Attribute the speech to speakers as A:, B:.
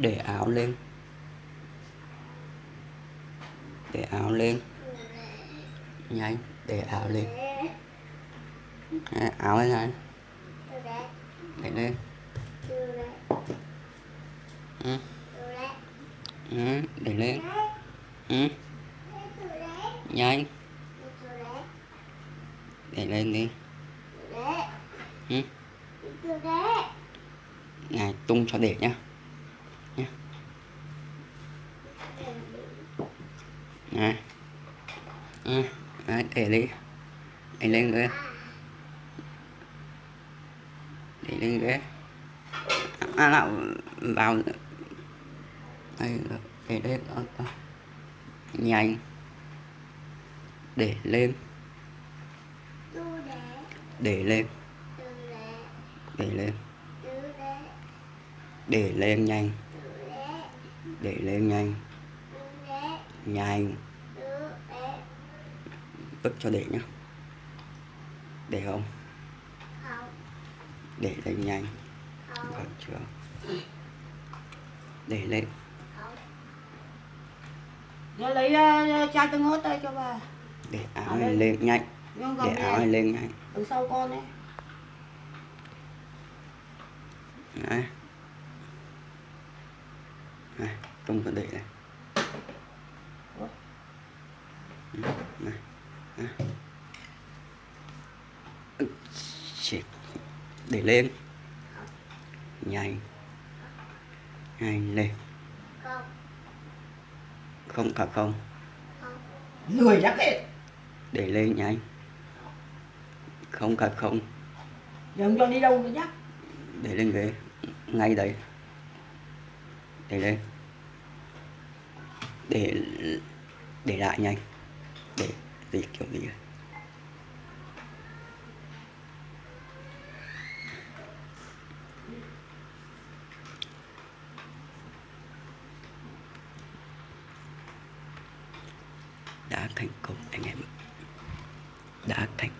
A: để áo lên. Để áo lên. Nhanh để áo lên. À, áo lên này. Để lên. Ừ. Ừ, để lên. Ừ. nhanh. Để lên đi. Ừ. này tung cho để nhá nhá này ừ. Đấy, để đi để lên ghế để lên ghế à nào vào đây để lên ờ, ờ. nhanh để lên. Để lên. Để lên. Để lên nhanh. Để lên nhanh nhanh vứt cho để nhá. Để không? Để lên nhanh còn chưa? Để lên.
B: Lấy uh, chai tương ớt đây cho bà.
A: Để áo này lên nhanh để áo này lên nhanh
B: Đằng sau con ấy.
A: Đấy này tung cho để này
B: Ủa?
A: Ừ, này này. Ừ, để lên. Nhanh. Nhanh lên. Không. Cả không.
B: Lười chắc hết
A: để lên nhanh. Không cả không.
B: Đừng cho đi đâu nữa nhá.
A: Để lên ghế. Ngay đấy. Để lên. Để để lại nhanh để gì kiểu gì này. đã thành công anh em đã thành